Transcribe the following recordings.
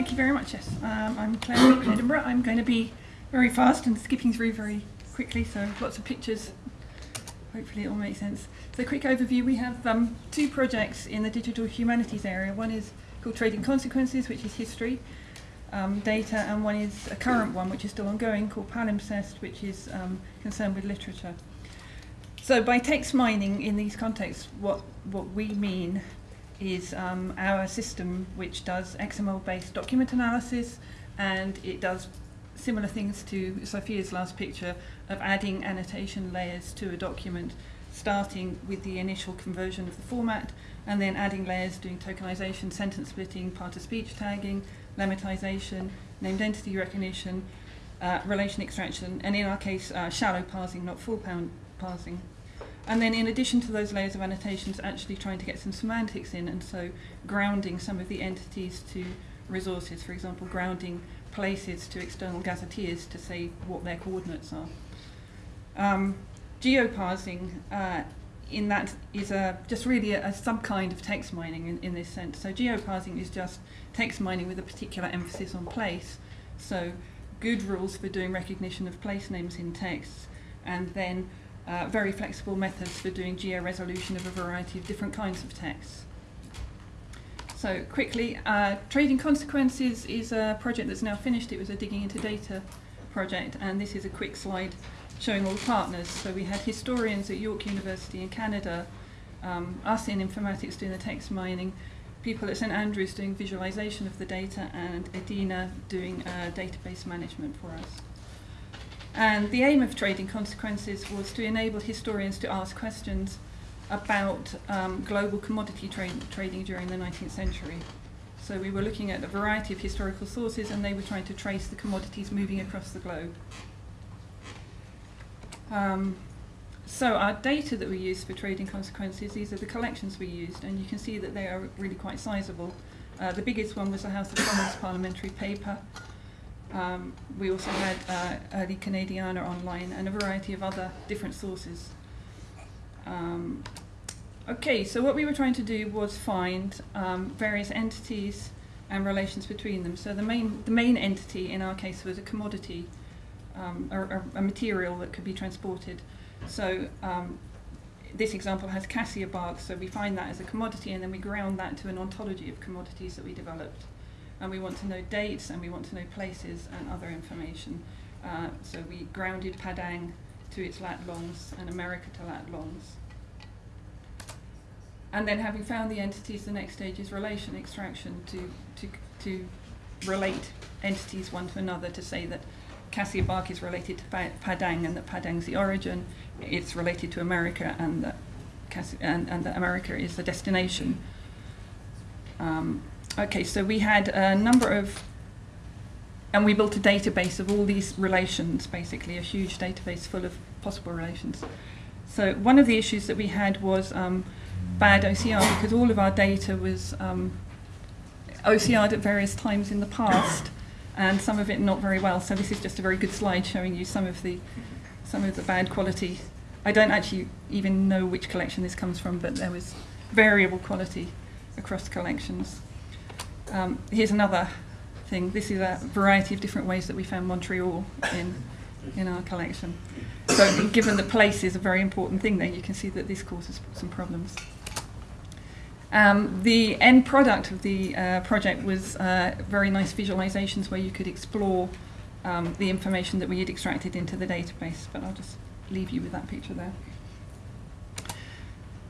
thank you very much. Yes, um, I'm Claire from Edinburgh. I'm going to be very fast and skipping through very quickly, so lots of pictures. Hopefully, it all makes sense. So, quick overview: we have um, two projects in the digital humanities area. One is called Trading Consequences, which is history um, data, and one is a current one, which is still ongoing, called Palimpsest, which is um, concerned with literature. So, by text mining in these contexts, what what we mean is um, our system which does XML-based document analysis and it does similar things to Sophia's last picture of adding annotation layers to a document starting with the initial conversion of the format and then adding layers doing tokenization, sentence splitting, part of speech tagging, lemmatization, named entity recognition, uh, relation extraction, and in our case, uh, shallow parsing, not full pound parsing. And then in addition to those layers of annotations, actually trying to get some semantics in, and so grounding some of the entities to resources, for example, grounding places to external gazetteers to say what their coordinates are. Um, geoparsing uh, in that is a, just really a, a sub-kind of text mining in, in this sense. So geoparsing is just text mining with a particular emphasis on place. So good rules for doing recognition of place names in texts and then uh, very flexible methods for doing geo-resolution of a variety of different kinds of texts. So quickly, uh, Trading Consequences is a project that's now finished. It was a digging into data project, and this is a quick slide showing all the partners. So we had historians at York University in Canada, um, us in informatics doing the text mining, people at St Andrews doing visualization of the data, and Edina doing uh, database management for us. And the aim of Trading Consequences was to enable historians to ask questions about um, global commodity tra trading during the 19th century. So we were looking at a variety of historical sources and they were trying to trace the commodities moving across the globe. Um, so our data that we used for trading consequences, these are the collections we used, and you can see that they are really quite sizable. Uh, the biggest one was the House of Commons parliamentary paper, um, we also had uh, early Canadiana online and a variety of other different sources. Um, okay, so what we were trying to do was find um, various entities and relations between them. So the main, the main entity in our case was a commodity, um, or, a material that could be transported. So um, this example has cassia bark, so we find that as a commodity and then we ground that to an ontology of commodities that we developed and we want to know dates and we want to know places and other information. Uh, so we grounded Padang to its lat longs and America to lat longs. And then having found the entities, the next stage is relation extraction to, to, to relate entities one to another to say that Cassia Bark is related to Padang and that Padang's the origin, it's related to America and that, and, and that America is the destination. Um, Okay, so we had a number of, and we built a database of all these relations, basically, a huge database full of possible relations. So one of the issues that we had was um, bad OCR because all of our data was um, OCR'd at various times in the past and some of it not very well. So this is just a very good slide showing you some of the some of the bad quality. I don't actually even know which collection this comes from, but there was variable quality across collections. Um, here's another thing. This is a variety of different ways that we found Montreal in, in our collection. So given that place is a very important thing there, you can see that this causes some problems. Um, the end product of the uh, project was uh, very nice visualizations where you could explore um, the information that we had extracted into the database, but I'll just leave you with that picture there.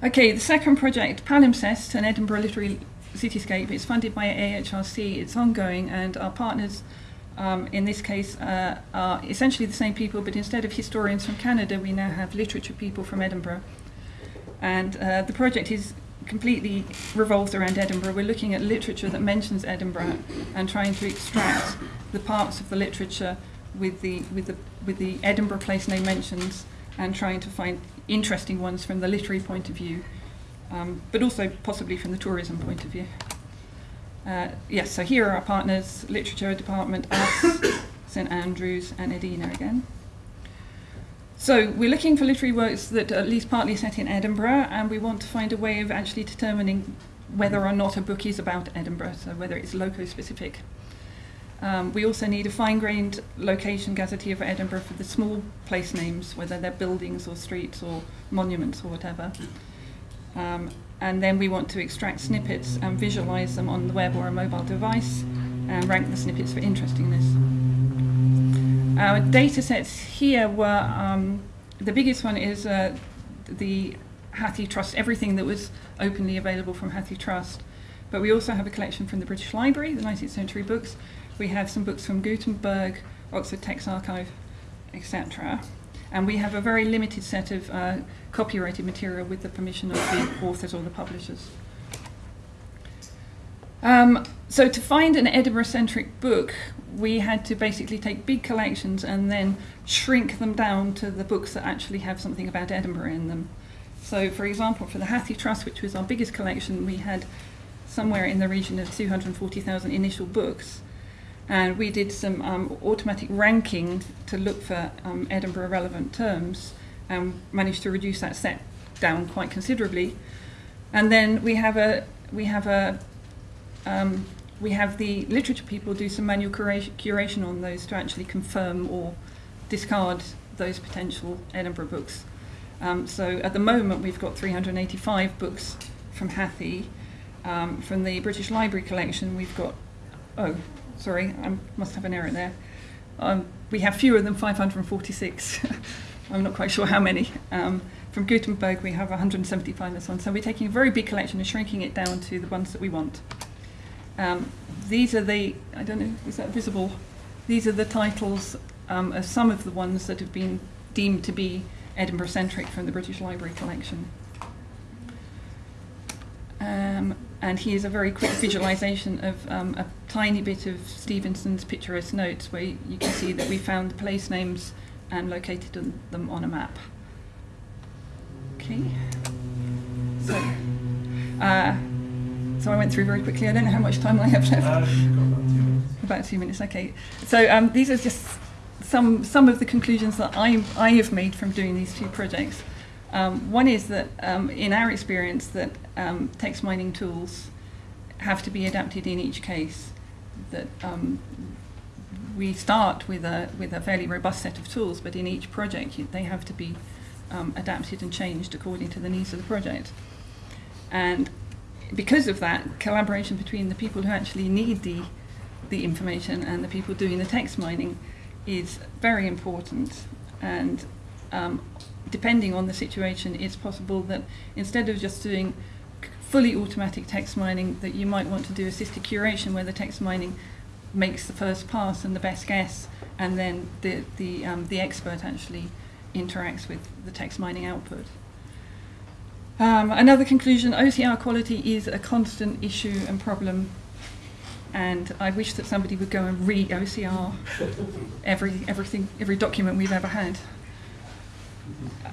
Okay, the second project, Palimpsest, an Edinburgh literary Cityscape. It's funded by AHRC. It's ongoing, and our partners, um, in this case, uh, are essentially the same people, but instead of historians from Canada, we now have literature people from Edinburgh. And uh, the project is completely revolves around Edinburgh. We're looking at literature that mentions Edinburgh and trying to extract the parts of the literature with the with the with the Edinburgh place name mentions and trying to find interesting ones from the literary point of view um, but also possibly from the tourism point of view. Uh, yes, so here are our partners, Literature Department, us, St Andrews and Edina again. So we're looking for literary works that are at least partly set in Edinburgh and we want to find a way of actually determining whether or not a book is about Edinburgh, so whether it's loco-specific. Um, we also need a fine-grained location gazetteer for Edinburgh for the small place names, whether they're buildings or streets or monuments or whatever. Um, and then we want to extract snippets and visualize them on the web or a mobile device and rank the snippets for interestingness. Our data sets here were um, the biggest one is uh, the HathiTrust, everything that was openly available from HathiTrust. But we also have a collection from the British Library, the 19th century books. We have some books from Gutenberg, Oxford Text Archive, etc. And we have a very limited set of uh, copyrighted material with the permission of the authors or the publishers. Um, so to find an Edinburgh-centric book, we had to basically take big collections and then shrink them down to the books that actually have something about Edinburgh in them. So, for example, for the Hathi Trust, which was our biggest collection, we had somewhere in the region of 240,000 initial books. And we did some um, automatic ranking to look for um, Edinburgh relevant terms and managed to reduce that set down quite considerably. And then we have a we have a um, we have the literature people do some manual curation, on those to actually confirm or discard those potential Edinburgh books. Um, so at the moment we've got 385 books from Hathi. Um, from the British Library collection we've got, oh, sorry, I must have an error there. Um, we have fewer than 546. I'm not quite sure how many. Um, from Gutenberg we have 175 and so on. So we're taking a very big collection and shrinking it down to the ones that we want. Um, these are the, I don't know, is that visible? These are the titles um, of some of the ones that have been deemed to be Edinburgh centric from the British Library collection. Um, and here's a very quick visualization of um, a tiny bit of Stevenson's picturesque notes where you can see that we found the place names and located them on a map. Okay. So, uh, so I went through very quickly. I don't know how much time I have left. Uh, about, two about two minutes. Okay. So um, these are just some some of the conclusions that I I have made from doing these two projects. Um, one is that um, in our experience that um, text mining tools have to be adapted in each case. That um, we start with a with a fairly robust set of tools, but in each project they have to be um, adapted and changed according to the needs of the project. And because of that, collaboration between the people who actually need the, the information and the people doing the text mining is very important. And um, depending on the situation, it's possible that instead of just doing fully automatic text mining, that you might want to do assisted curation where the text mining makes the first pass and the best guess, and then the, the, um, the expert actually interacts with the text mining output. Um, another conclusion, OCR quality is a constant issue and problem and I wish that somebody would go and re-OCR every, everything, every document we've ever had.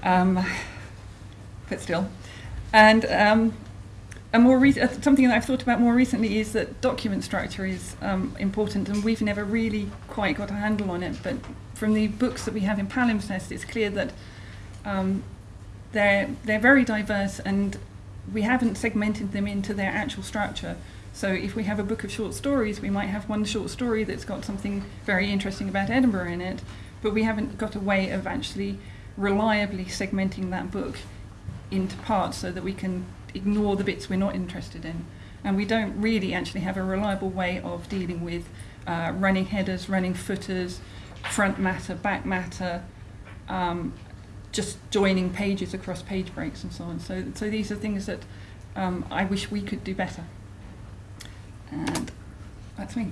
Um, but still. And um, a more uh, something that I've thought about more recently is that document structure is um, important and we've never really quite got a handle on it, but from the books that we have in palimpsest, it's clear that um, they're, they're very diverse and we haven't segmented them into their actual structure. So if we have a book of short stories, we might have one short story that's got something very interesting about Edinburgh in it, but we haven't got a way of actually reliably segmenting that book into parts so that we can ignore the bits we're not interested in. And we don't really actually have a reliable way of dealing with uh, running headers, running footers, front matter, back matter, um, just joining pages across page breaks and so on. So, so these are things that um, I wish we could do better. And that's me.